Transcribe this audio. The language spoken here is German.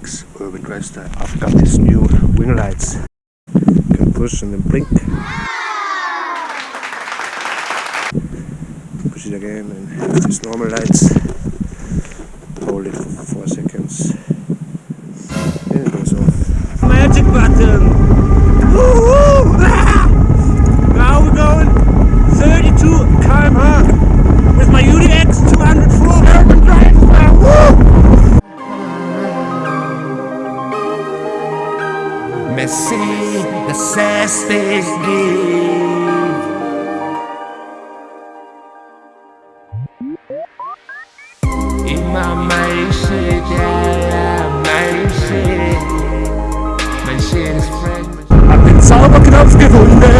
progress that I've got these new wing lights. Can push and then blink. Push it again and have these normal lights. Hold it for 4 seconds. Messi, the sassy give. Immer mein shit, yeah, mein shit. Mein shit is friend. Hab den Zauberknopf gefunden.